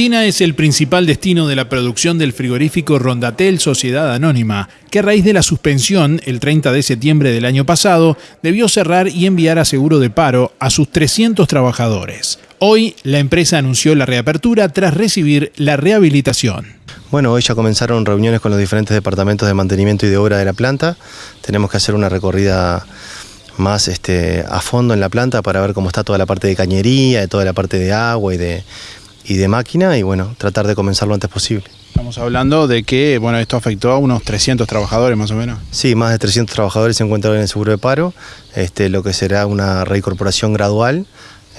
China es el principal destino de la producción del frigorífico Rondatel Sociedad Anónima, que a raíz de la suspensión el 30 de septiembre del año pasado debió cerrar y enviar a seguro de paro a sus 300 trabajadores. Hoy la empresa anunció la reapertura tras recibir la rehabilitación. Bueno, hoy ya comenzaron reuniones con los diferentes departamentos de mantenimiento y de obra de la planta. Tenemos que hacer una recorrida más este, a fondo en la planta para ver cómo está toda la parte de cañería, de toda la parte de agua y de, y de máquina y bueno, tratar de comenzar lo antes posible. Estamos hablando de que bueno, esto afectó a unos 300 trabajadores más o menos. Sí, más de 300 trabajadores se encuentran en el seguro de paro, este, lo que será una reincorporación gradual.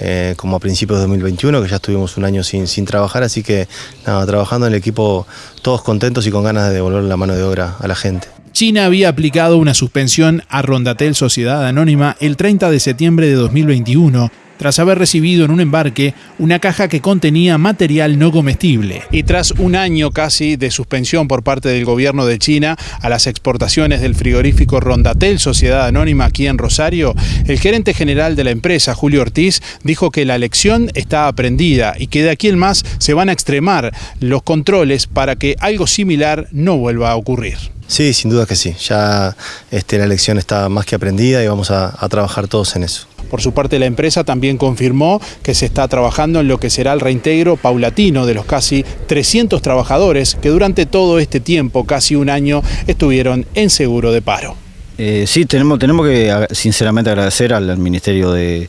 Eh, como a principios de 2021, que ya estuvimos un año sin, sin trabajar, así que nada, trabajando en el equipo todos contentos y con ganas de devolver la mano de obra a la gente. China había aplicado una suspensión a Rondatel Sociedad Anónima el 30 de septiembre de 2021 tras haber recibido en un embarque una caja que contenía material no comestible. Y tras un año casi de suspensión por parte del gobierno de China a las exportaciones del frigorífico Rondatel, Sociedad Anónima aquí en Rosario, el gerente general de la empresa, Julio Ortiz, dijo que la lección está aprendida y que de aquí en más se van a extremar los controles para que algo similar no vuelva a ocurrir. Sí, sin duda que sí. Ya este, la lección está más que aprendida y vamos a trabajar todos en eso. Por su parte, la empresa también confirmó que se está trabajando en lo que será el reintegro paulatino de los casi 300 trabajadores que durante todo este tiempo, casi un año, estuvieron en seguro de paro. Eh, sí, tenemos, tenemos que sinceramente agradecer al, Ministerio de,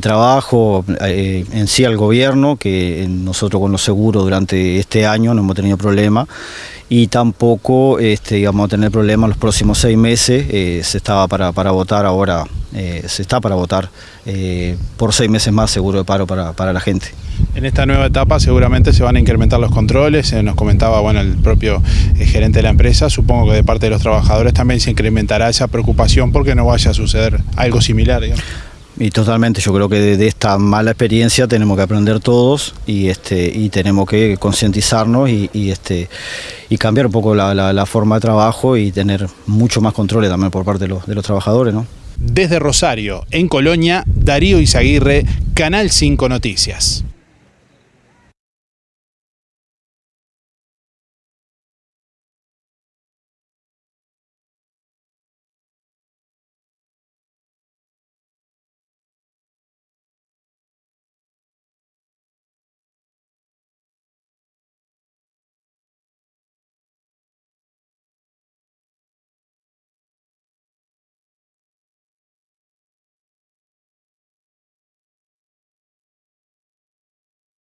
Trabajo, eh, en sí al gobierno, que nosotros con los seguros durante este año no hemos tenido problema y tampoco este, íbamos a tener problemas los próximos seis meses, eh, se estaba para, para votar ahora eh, se está para votar eh, por seis meses más seguro de paro para, la gente. En esta nueva etapa seguramente se van a incrementar los controles, nos comentaba bueno, el propio eh, gerente de la empresa, supongo que de parte de los trabajadores también se incrementará esa preocupación porque no vaya a suceder algo similar. Y totalmente, yo creo que de, esta mala experiencia tenemos que aprender todos y este y tenemos que concientizarnos y, este y cambiar un poco la, forma de trabajo y tener mucho más controles también por parte de los, de los trabajadores. ¿no? Desde Rosario, en Colonia, Darío Izaguirre, Canal 5 Noticias.